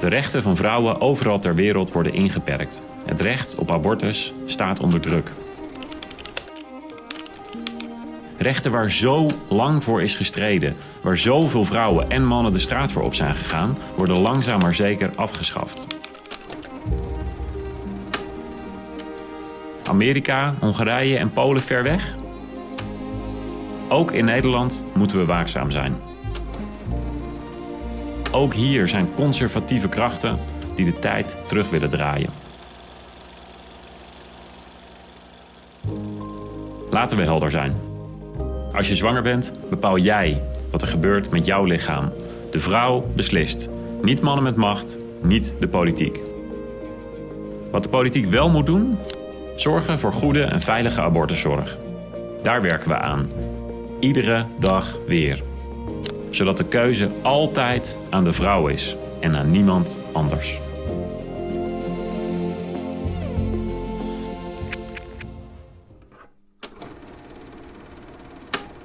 De rechten van vrouwen overal ter wereld worden ingeperkt. Het recht op abortus staat onder druk. Rechten waar zo lang voor is gestreden, waar zoveel vrouwen en mannen de straat voor op zijn gegaan, worden langzaam maar zeker afgeschaft. Amerika, Hongarije en Polen ver weg? Ook in Nederland moeten we waakzaam zijn. Ook hier zijn conservatieve krachten die de tijd terug willen draaien. Laten we helder zijn. Als je zwanger bent, bepaal jij wat er gebeurt met jouw lichaam. De vrouw beslist. Niet mannen met macht, niet de politiek. Wat de politiek wel moet doen? Zorgen voor goede en veilige abortuszorg. Daar werken we aan. Iedere dag weer. Zodat de keuze altijd aan de vrouw is en aan niemand anders.